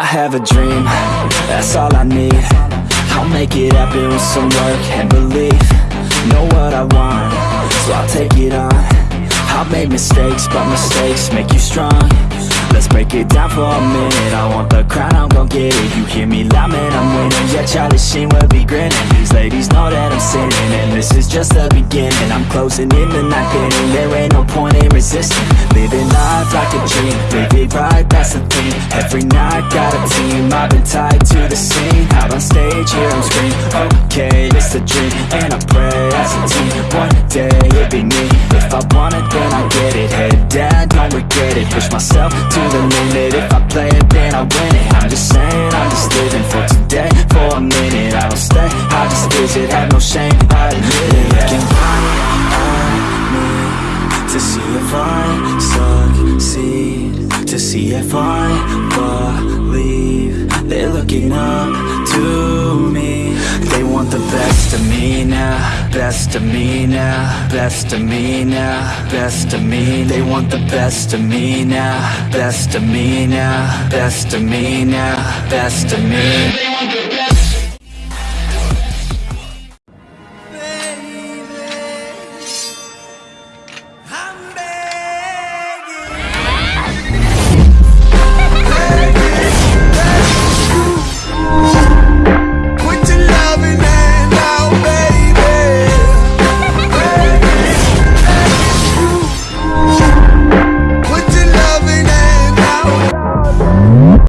have a dream, that's all I need. I'll make it happen with some work and belief. Know what I want, so I'll take it on. I've made mistakes, but mistakes make you strong. Let's break it down for a minute. I want Charlie Sheen will be grinning. These ladies know that I'm sinning And this is just the beginning. I'm closing in the ninth inning There ain't no point in resisting. Living life like a dream Live it right, that's the thing. Every night, got a team I've been tied to the scene. Out on stage, here I'm scream Okay, it's a dream And I pray as a team One day, it'll be me. If I want it, then I get it. Head down, don't regret it. Push myself to the limit I just visit, have no shame, I admit it? Looking right at me To see if I succeed. To see if I believe. They're looking up to me. They want the best of me now. Best of me now. Best of me now. Best of me. They want the best of me now. Best of me now. Best of me now. Best of me